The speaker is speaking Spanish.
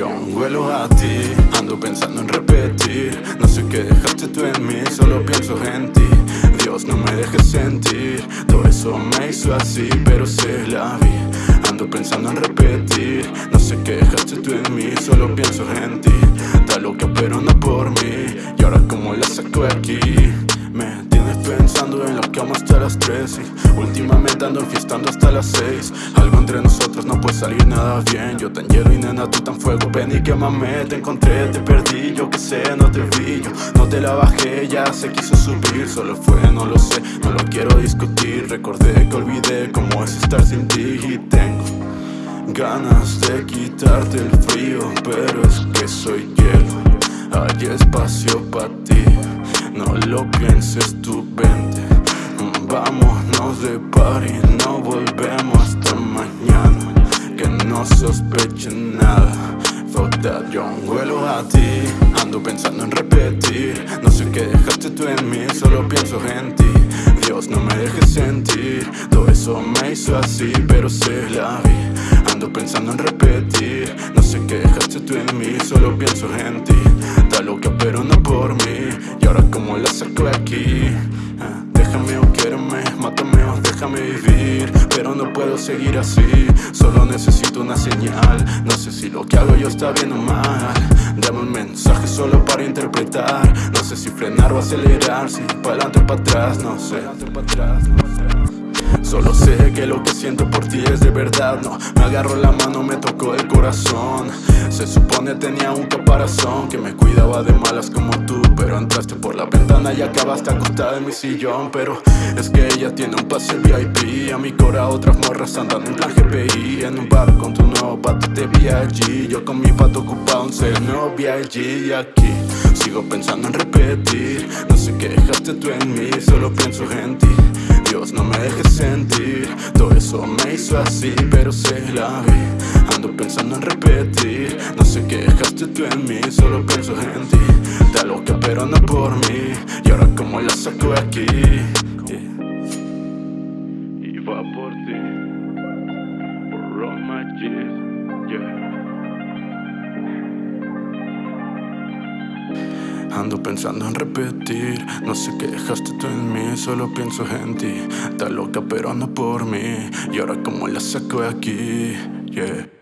yo huelo a ti Ando pensando en repetir. No sé qué dejaste tú en mí Solo pienso en ti. Dios no me dejes sentir. Todo eso me hizo así Pero se la vi. Ando pensando en repetir. No sé qué dejaste tú en mí Solo pienso en ti. Está loca pero no por mí. Y ahora como la saco aquí amo hasta las 3 Y últimamente ando enfiestando hasta las 6 Algo entre nosotros no puede salir nada bien. Yo tan hielo y nena, tú tan fuego. Ven y quémame, te encontré, te perdí Yo que sé, no te vi, yo no te la bajé Ya se quiso subir, solo fue, no lo sé No lo quiero discutir, recordé que olvidé Cómo es estar sin ti. Y tengo Ganas de quitarte el frío Pero es que soy hielo. Hay espacio para ti. No lo pienses tú, vente Vámonos de party No volvemos hasta mañana. Que no sospechen nada. Fuck that, yo huelo a ti. Ando pensando en repetir. No sé qué dejaste tú en mí Solo pienso en ti. Dios no me dejes sentir. Todo eso me hizo así Pero se la vi. Ando pensando en repetir. No sé qué dejaste tú en mí Solo pienso en ti. Está loca pero no por mí. Y ahora como la saco de aquí vivir Pero no puedo seguir así. Solo necesito una señal. No sé si lo que hago yo está bien o mal. Dame un mensaje solo para interpretar. No sé si frenar o acelerar. Si para adelante o para atrás, no sé. Solo sé que lo que No, me agarró la mano, me tocó el corazón. Se supone tenía un caparazón Que me cuidaba de malas como tú Pero entraste por la ventana y acabaste acostada en mi sillón. Pero es que ella tiene un pase VIP A mi cora otras morras andan en plan GPI En un bar con tu nuevo pato te vi allí Yo con mi pato ocupado en ser nuevo VIG Y aquí sigo pensando en repetir. No sé qué dejaste tú en mí, solo pienso en ti Dios no me dejes sentir. Todo eso me hizo así pero se la vi. Ando pensando en repetir. No sé qué dejaste tú en mí Solo pienso en ti. Está loca pero no por mí. Y ahora como la saco de aquí Y va por ti. Por all Ando pensando en repetir. No sé qué dejaste tú en mí Solo pienso en ti. Está loca pero no por mí. Y ahora como la saco de aquí Yeah